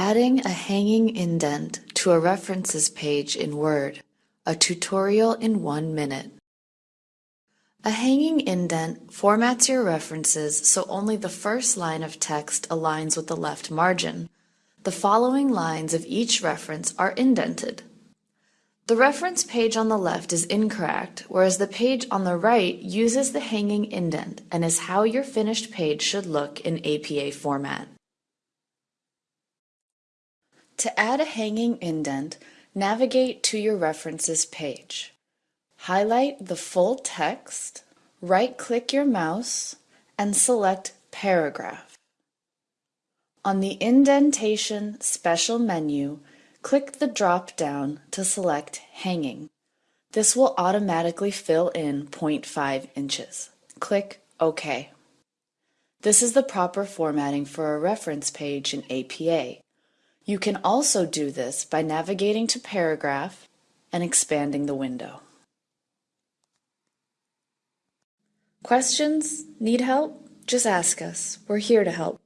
Adding a hanging indent to a references page in Word, a tutorial in one minute. A hanging indent formats your references so only the first line of text aligns with the left margin. The following lines of each reference are indented. The reference page on the left is incorrect, whereas the page on the right uses the hanging indent and is how your finished page should look in APA format. To add a hanging indent, navigate to your References page. Highlight the full text, right-click your mouse, and select Paragraph. On the Indentation Special menu, click the drop-down to select Hanging. This will automatically fill in 0.5 inches. Click OK. This is the proper formatting for a reference page in APA. You can also do this by navigating to Paragraph and expanding the window. Questions? Need help? Just ask us. We're here to help.